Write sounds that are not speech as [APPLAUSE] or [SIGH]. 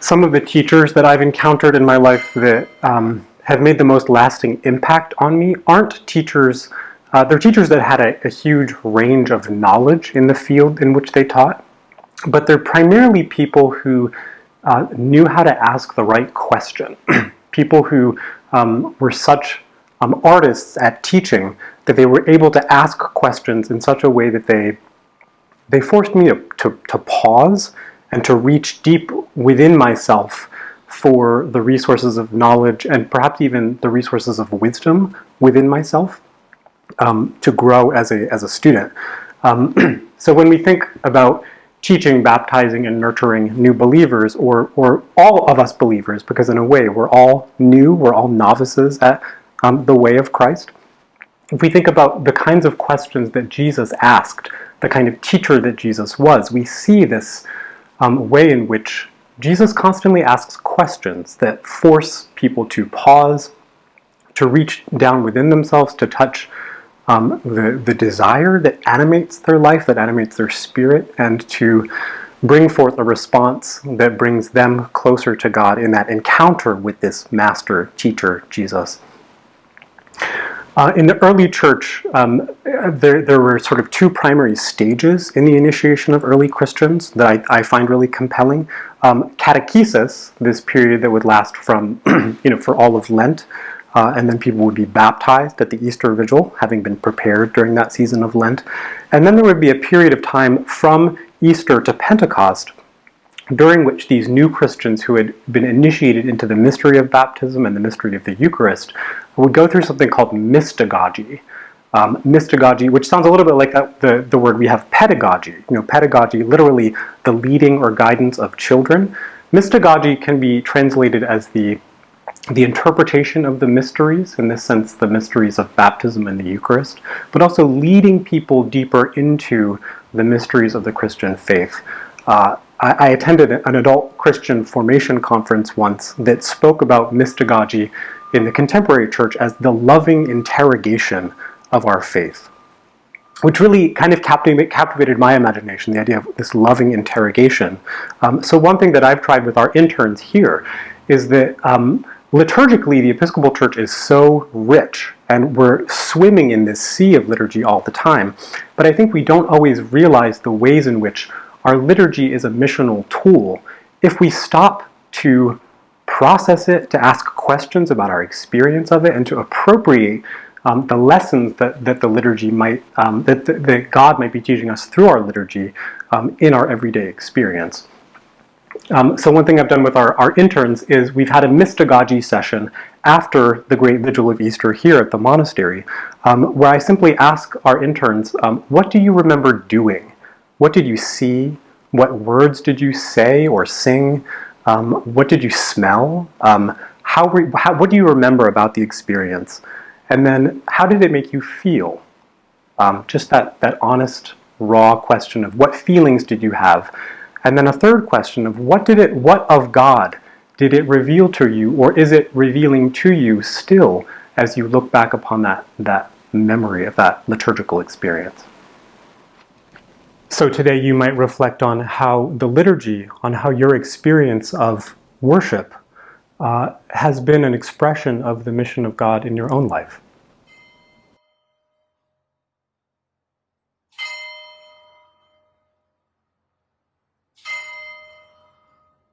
some of the teachers that I've encountered in my life that um, have made the most lasting impact on me aren't teachers, uh, they're teachers that had a, a huge range of knowledge in the field in which they taught, but they're primarily people who uh, knew how to ask the right question. [CLEARS THROAT] people who um, were such um, artists at teaching that they were able to ask questions in such a way that they they forced me to, to, to pause and to reach deep within myself for the resources of knowledge and perhaps even the resources of wisdom within myself um, to grow as a, as a student. Um, [CLEARS THROAT] so when we think about teaching, baptizing, and nurturing new believers, or, or all of us believers, because in a way we're all new, we're all novices at um, the way of Christ. If we think about the kinds of questions that Jesus asked, the kind of teacher that Jesus was, we see this um, way in which Jesus constantly asks questions that force people to pause, to reach down within themselves, to touch um, the, the desire that animates their life, that animates their spirit, and to bring forth a response that brings them closer to God in that encounter with this master teacher, Jesus. Uh, in the early church, um, there, there were sort of two primary stages in the initiation of early Christians that I, I find really compelling. Um, catechesis, this period that would last from, [CLEARS THROAT] you know, for all of Lent, uh, and then people would be baptized at the Easter Vigil, having been prepared during that season of Lent. And then there would be a period of time from Easter to Pentecost during which these new Christians who had been initiated into the mystery of baptism and the mystery of the Eucharist would go through something called mystagogy. Um, mystagogy, which sounds a little bit like that, the, the word we have pedagogy. You know, pedagogy, literally the leading or guidance of children. Mystagogy can be translated as the the interpretation of the mysteries, in this sense the mysteries of baptism and the Eucharist, but also leading people deeper into the mysteries of the Christian faith. Uh, I, I, attended an adult Christian formation conference once that spoke about mystagogy in the contemporary church as the loving interrogation of our faith, which really kind of captivated my imagination, the idea of this loving interrogation. Um, so one thing that I've tried with our interns here is that um, liturgically the Episcopal Church is so rich and we're swimming in this sea of liturgy all the time, but I think we don't always realize the ways in which our liturgy is a missional tool. If we stop to process it, to ask questions about our experience of it, and to appropriate um, the lessons that, that the liturgy might, um, that, that God might be teaching us through our liturgy um, in our everyday experience. Um, so one thing I've done with our, our interns is we've had a mystagogy session after the Great Vigil of Easter here at the monastery, um, where I simply ask our interns, um, what do you remember doing? What did you see? What words did you say or sing? Um, what did you smell? Um, how, how, what do you remember about the experience? And then how did it make you feel? Um, just that, that honest, raw question of what feelings did you have? And then a third question of what did it, what of God did it reveal to you or is it revealing to you still as you look back upon that, that memory of that liturgical experience? So today you might reflect on how the liturgy, on how your experience of worship uh, has been an expression of the mission of God in your own life.